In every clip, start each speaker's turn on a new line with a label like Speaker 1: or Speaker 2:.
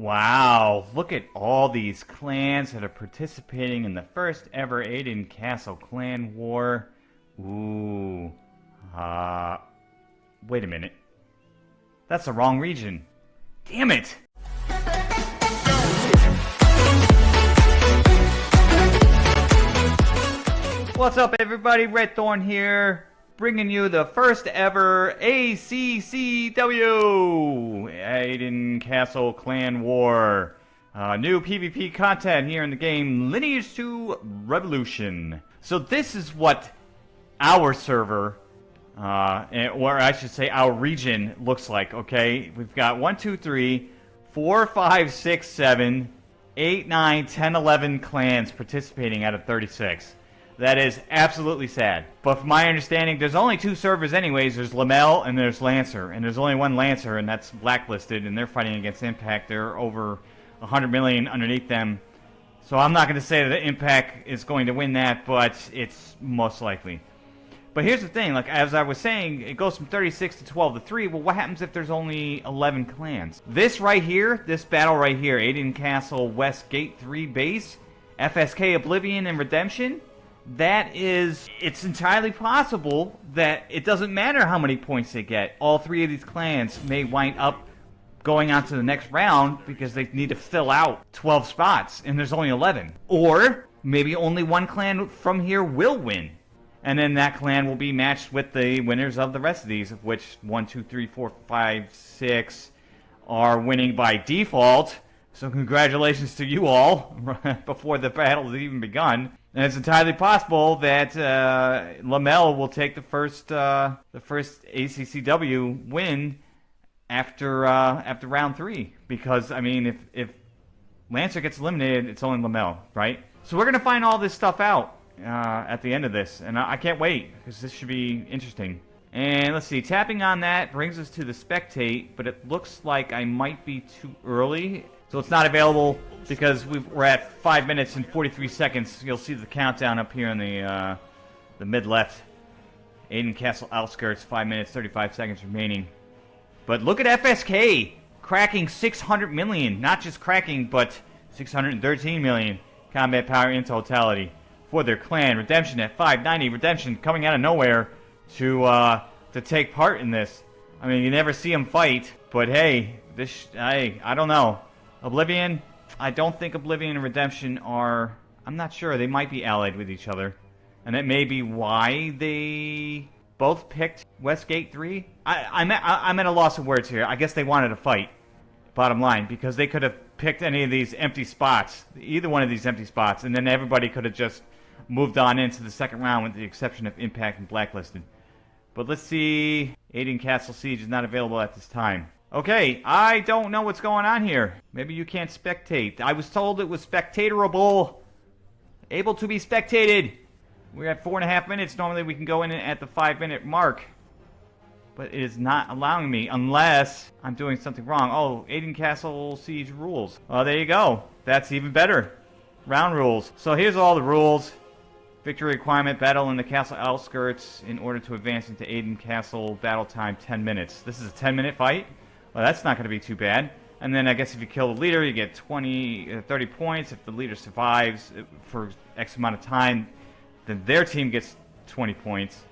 Speaker 1: Wow, look at all these clans that are participating in the first ever Aden Castle clan war. Ooh. Uh, wait a minute. That's the wrong region. Damn it! What's up everybody, Red Thorn here, bringing you the first ever ACCW Aden Castle Clan War. Uh, new PvP content here in the game Lineage 2 Revolution. So this is what our server, uh, or I should say our region looks like, okay? We've got 1, 2, 3, 4, 5, 6, 7, 8, 9, 10, 11 clans participating out of 36. That is absolutely sad. But from my understanding, there's only two servers anyways. There's Lamel and there's Lancer. And there's only one Lancer, and that's blacklisted, and they're fighting against Impact. They're over 100 million underneath them. So I'm not going to say that Impact is going to win that, but it's most likely. But here's the thing, like as I was saying, it goes from 36 to 12 to 3. Well, what happens if there's only 11 clans? This right here, this battle right here, Aden Castle West Gate 3 base, FSK Oblivion and Redemption, that is, it's entirely possible that it doesn't matter how many points they get. All three of these clans may wind up going on to the next round because they need to fill out 12 spots and there's only 11. Or maybe only one clan from here will win. And then that clan will be matched with the winners of the rest of these, of which 1, 2, 3, 4, 5, 6 are winning by default. So congratulations to you all before the battle has even begun. And it's entirely possible that uh, Lamel will take the first uh, the first ACCW win after uh, after round three. Because I mean, if if Lancer gets eliminated, it's only Lamel, right? So we're gonna find all this stuff out uh, at the end of this, and I, I can't wait because this should be interesting. And let's see, tapping on that brings us to the spectate, but it looks like I might be too early so it's not available because we are at 5 minutes and 43 seconds. You'll see the countdown up here in the, uh, the mid-left. Aden Castle outskirts, 5 minutes, 35 seconds remaining. But look at FSK cracking 600 million. Not just cracking, but 613 million combat power in totality for their clan. Redemption at 590. Redemption coming out of nowhere to uh, to take part in this. I mean, you never see them fight, but hey, this I I don't know. Oblivion, I don't think Oblivion and Redemption are... I'm not sure. They might be allied with each other. And that may be why they both picked Westgate 3. I, I'm, at, I'm at a loss of words here. I guess they wanted to fight, bottom line, because they could have picked any of these empty spots, either one of these empty spots, and then everybody could have just moved on into the second round with the exception of Impact and Blacklisted. But let's see. Aden Castle Siege is not available at this time. Okay, I don't know what's going on here. Maybe you can't spectate. I was told it was spectatorable. Able to be spectated. We're at four and a half minutes. Normally we can go in at the five minute mark. But it is not allowing me unless I'm doing something wrong. Oh, Aden Castle Siege rules. Well, there you go. That's even better. Round rules. So here's all the rules. Victory requirement, battle in the castle outskirts in order to advance into Aden Castle, battle time 10 minutes. This is a 10 minute fight. Well, that's not going to be too bad. And then I guess if you kill the leader, you get 20, uh, 30 points. If the leader survives uh, for X amount of time, then their team gets 20 points.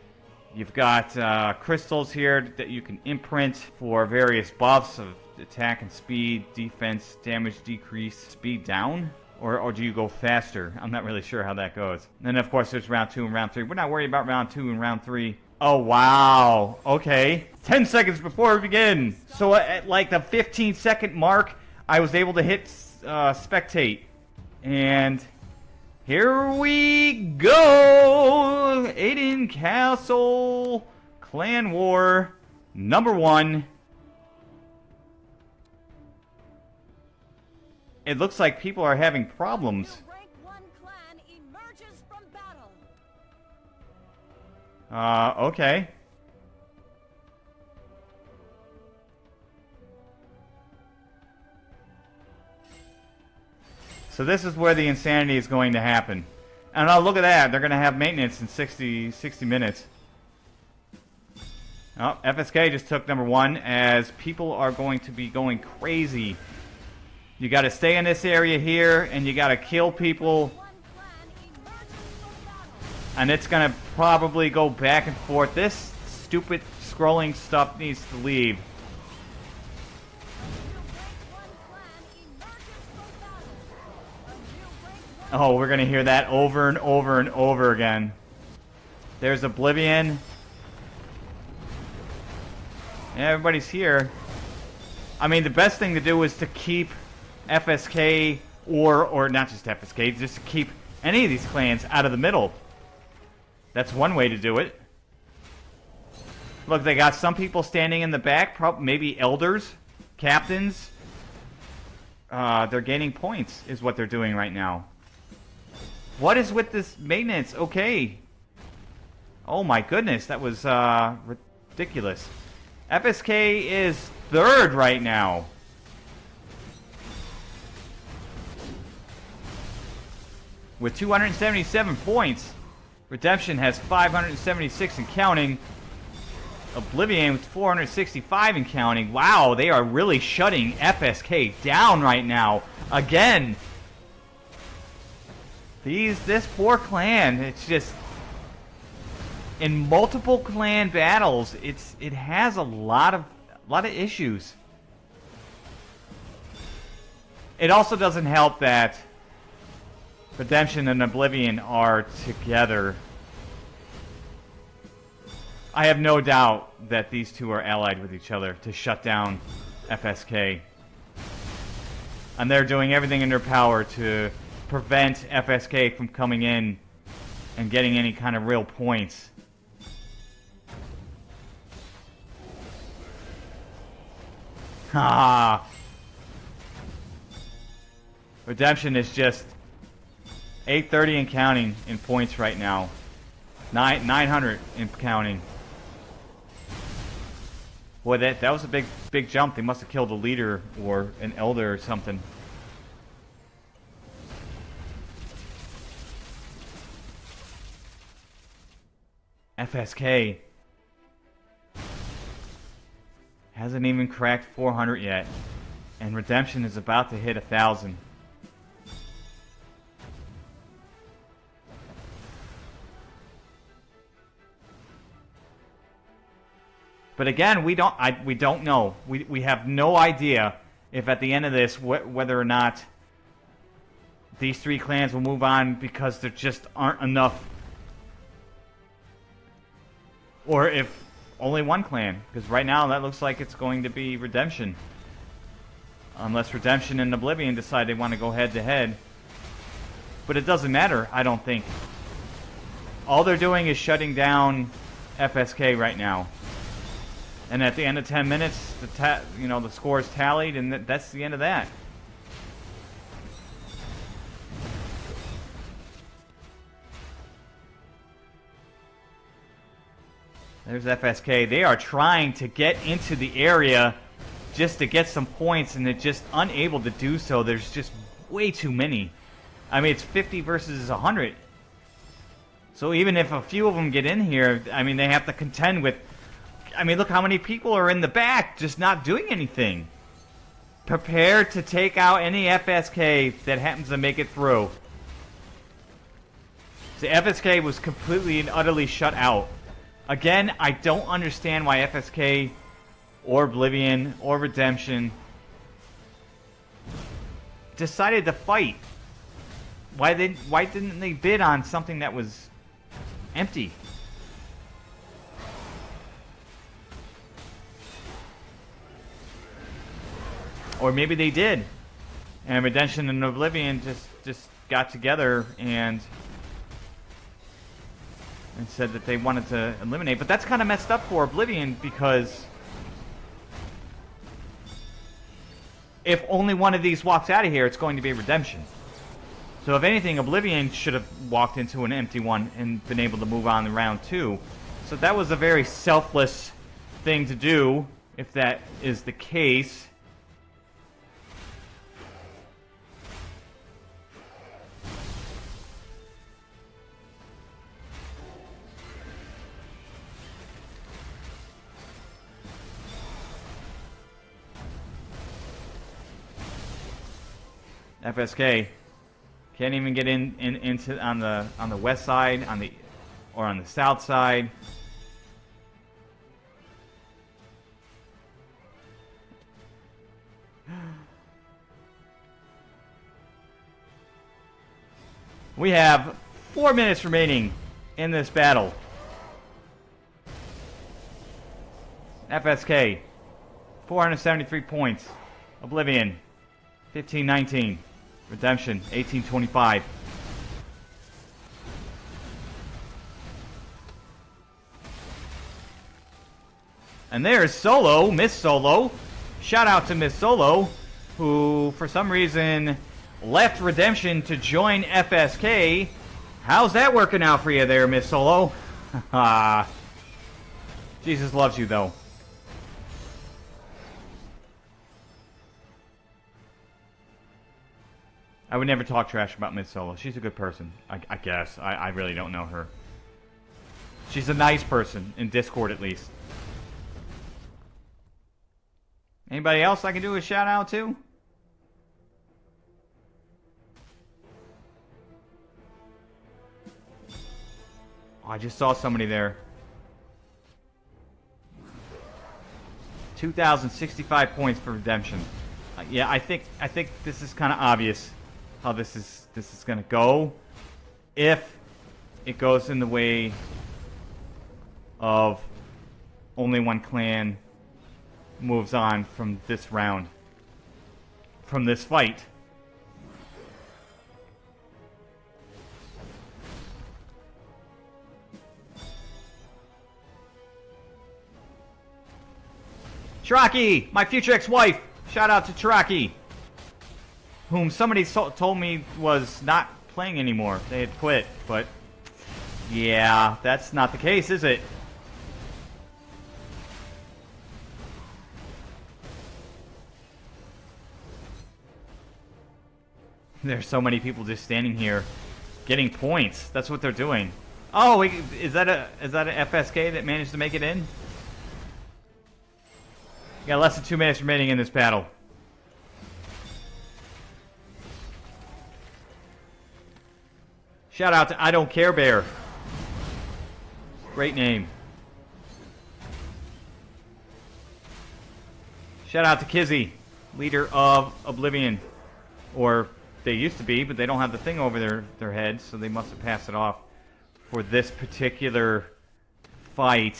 Speaker 1: You've got uh, crystals here that you can imprint for various buffs of attack and speed, defense, damage decrease, speed down. Or, or do you go faster? I'm not really sure how that goes. And then, of course, there's round two and round three. We're not worried about round two and round three. Oh, wow. Okay. 10 seconds before we begin. So at like the 15 second mark, I was able to hit uh, spectate. And here we go. Aden Castle Clan War number one. It looks like people are having problems. Uh, okay. So this is where the insanity is going to happen. And oh, look at that. They're going to have maintenance in 60, 60 minutes. Oh, FSK just took number one as people are going to be going crazy You got to stay in this area here, and you got to kill people. And it's going to probably go back and forth. This stupid scrolling stuff needs to leave. Oh, we're going to hear that over and over and over again. There's Oblivion. Yeah, everybody's here. I mean, the best thing to do is to keep FSK or or not just FSK, just to keep any of these clans out of the middle. That's one way to do it. Look, they got some people standing in the back, probably maybe elders, captains. Uh, they're gaining points, is what they're doing right now. What is with this maintenance? Okay. Oh my goodness, that was uh, ridiculous. FSK is third right now. With 277 points. Redemption has 576 and counting. Oblivion with 465 and counting. Wow, they are really shutting FSK down right now. Again. These, this poor clan, it's just... In multiple clan battles, it's it has a lot of a lot of issues. It also doesn't help that Redemption and Oblivion are together. I have no doubt that these two are allied with each other to shut down FSK. And they're doing everything in their power to prevent FSK from coming in and getting any kind of real points. Ah. Redemption is just 830 and counting in points right now. Nine, 900 in counting. Boy, that, that was a big, big jump. They must have killed a leader or an elder or something. FSK hasn't even cracked 400 yet, and Redemption is about to hit a thousand. But again, we don't I, we don't know. We we have no idea if at the end of this wh whether or not these three clans will move on because there just aren't enough or if only one clan because right now that looks like it's going to be Redemption. Unless Redemption and Oblivion decide they want to go head to head. But it doesn't matter, I don't think. All they're doing is shutting down FSK right now. And at the end of 10 minutes, the you know the score is tallied, and th that's the end of that. There's FSK. They are trying to get into the area just to get some points, and they're just unable to do so. There's just way too many. I mean, it's 50 versus 100. So even if a few of them get in here, I mean, they have to contend with I mean, look how many people are in the back just not doing anything. Prepare to take out any FSK that happens to make it through. The FSK was completely and utterly shut out. Again, I don't understand why FSK or Oblivion or Redemption decided to fight. Why did why didn't they bid on something that was empty? Or maybe they did. And Redemption and Oblivion just, just got together and and said that they wanted to eliminate. But that's kind of messed up for Oblivion because if only one of these walks out of here, it's going to be Redemption. So if anything, Oblivion should have walked into an empty one and been able to move on to round two. So that was a very selfless thing to do, if that is the case. FSK can't even get in, in into on the on the west side, on the or on the south side. We have four minutes remaining in this battle. FSK, 473 points. Oblivion, 1519. Redemption, 1825. And there's Solo, Miss Solo. Shout out to Miss Solo, who for some reason left Redemption to join FSK. How's that working out for you there, Miss Solo? Ah. Jesus loves you, though. I would never talk trash about Miss Solo. She's a good person, I, I guess. I, I really don't know her. She's a nice person, in Discord at least. Anybody else I can do a shout out to? Oh, I just saw somebody there. 2,065 points for redemption. Uh, yeah, I think I think this is kind of obvious how this is this is gonna go. If it goes in the way of only one clan moves on from this round, from this fight. Chiraki, my future ex-wife. Shout out to Chiraki whom somebody so told me was not playing anymore. They had quit, but yeah, that's not the case, is it? There's so many people just standing here getting points. That's what they're doing. Oh, is that a is that an FSK that managed to make it in? got less than two minutes remaining in this battle. Shout out to I Don't Care Bear. Great name. Shout out to Kizzy, leader of Oblivion. Or they used to be, but they don't have the thing over their, their heads, so they must have passed it off for this particular fight.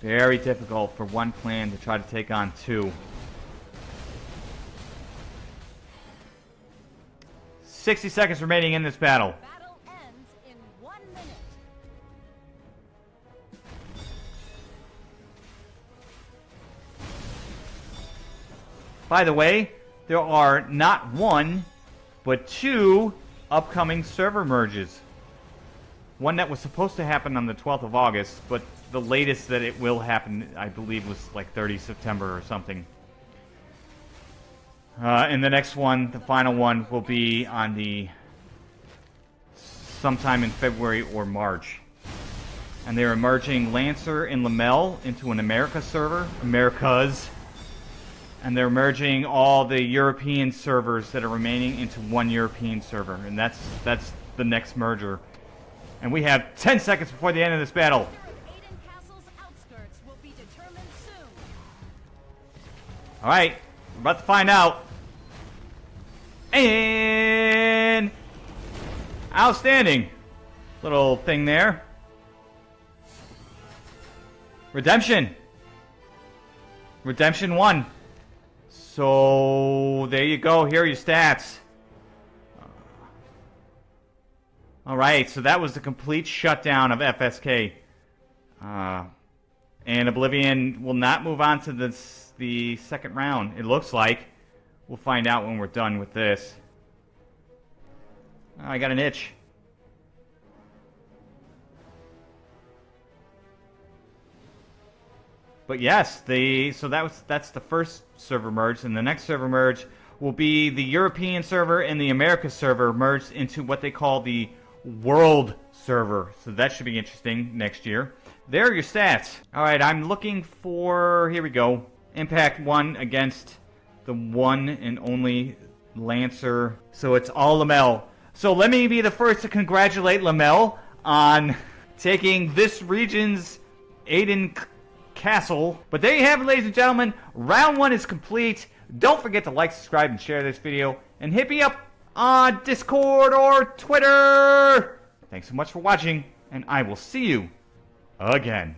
Speaker 1: Very difficult for one clan to try to take on two. 60 seconds remaining in this battle. battle By the way, there are not one, but two upcoming server merges. One that was supposed to happen on the 12th of August, but the latest that it will happen, I believe, was like 30 September or something. Uh, and the next one, the final one, will be on the sometime in February or March. And they're merging Lancer and Lamel into an America server, Americas. And they're merging all the European servers that are remaining into one European server. And that's that's the next merger. And we have 10 seconds before the end of this battle. All right, we're about to find out. And outstanding little thing there. Redemption. Redemption 1. So, there you go. Here are your stats. Alright, so that was the complete shutdown of FSK. Uh, and Oblivion will not move on to this the second round, it looks like. We'll find out when we're done with this. Oh, I got an itch. but yes, the so that was that's the first server merge, and the next server merge will be the European server and the America server merged into what they call the World server. So that should be interesting next year. There are your stats. All right, I'm looking for here we go. Impact one against the one and only Lancer. So it's all Lamel. So let me be the first to congratulate Lamel on taking this region's Aden Castle. But there you have it, ladies and gentlemen. Round one is complete. Don't forget to like, subscribe, and share this video. And hit me up on Discord or Twitter. Thanks so much for watching, and I will see you again.